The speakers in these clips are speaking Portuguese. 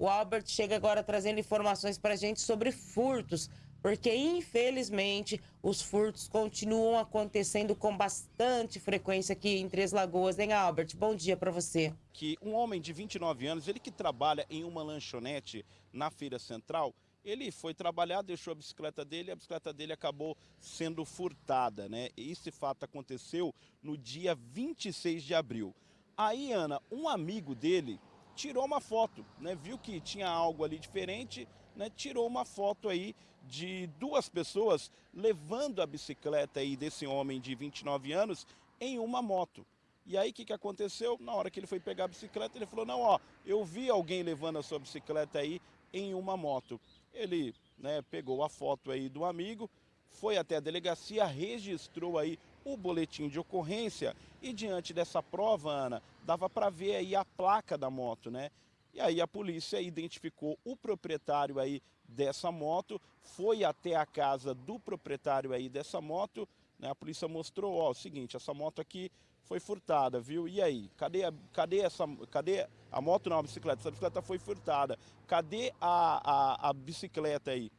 O Albert chega agora trazendo informações para a gente sobre furtos, porque infelizmente os furtos continuam acontecendo com bastante frequência aqui em Três Lagoas, hein, Albert? Bom dia para você. Que um homem de 29 anos, ele que trabalha em uma lanchonete na Feira Central, ele foi trabalhar, deixou a bicicleta dele, a bicicleta dele acabou sendo furtada, né? Esse fato aconteceu no dia 26 de abril. Aí, Ana, um amigo dele tirou uma foto, né? Viu que tinha algo ali diferente, né? Tirou uma foto aí de duas pessoas levando a bicicleta aí desse homem de 29 anos em uma moto. E aí o que, que aconteceu? Na hora que ele foi pegar a bicicleta, ele falou, não, ó, eu vi alguém levando a sua bicicleta aí em uma moto. Ele né, pegou a foto aí do amigo, foi até a delegacia, registrou aí o boletim de ocorrência e diante dessa prova, Ana, dava para ver aí a placa da moto, né? E aí a polícia identificou o proprietário aí dessa moto, foi até a casa do proprietário aí dessa moto, né? A polícia mostrou, ó, o seguinte, essa moto aqui foi furtada, viu? E aí, cadê, a, cadê essa, cadê a moto não, a bicicleta, essa bicicleta foi furtada, cadê a, a, a bicicleta aí?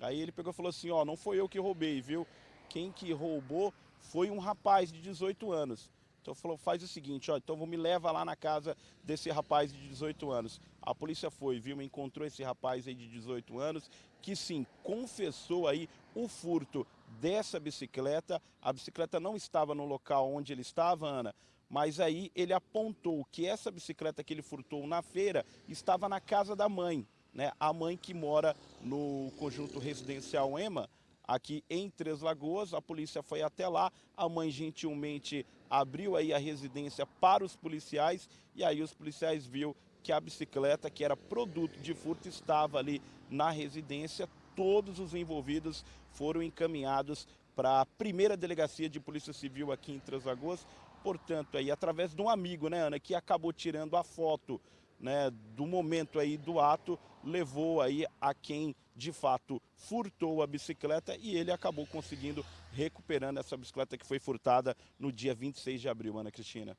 Aí ele pegou e falou assim, ó, não foi eu que roubei, viu? Quem que roubou foi um rapaz de 18 anos. Então falou, faz o seguinte, ó, então vou me leva lá na casa desse rapaz de 18 anos. A polícia foi, viu, encontrou esse rapaz aí de 18 anos, que sim, confessou aí o furto dessa bicicleta. A bicicleta não estava no local onde ele estava, Ana, mas aí ele apontou que essa bicicleta que ele furtou na feira estava na casa da mãe, né? A mãe que mora no conjunto residencial EMA, aqui em Três Lagoas. A polícia foi até lá, a mãe gentilmente abriu aí a residência para os policiais e aí os policiais viu que a bicicleta, que era produto de furto, estava ali na residência. Todos os envolvidos foram encaminhados para a primeira delegacia de polícia civil aqui em Três Lagoas. Portanto, aí através de um amigo, né, Ana, que acabou tirando a foto né, do momento aí do ato levou aí a quem de fato furtou a bicicleta e ele acabou conseguindo recuperando essa bicicleta que foi furtada no dia 26 de abril, Ana Cristina.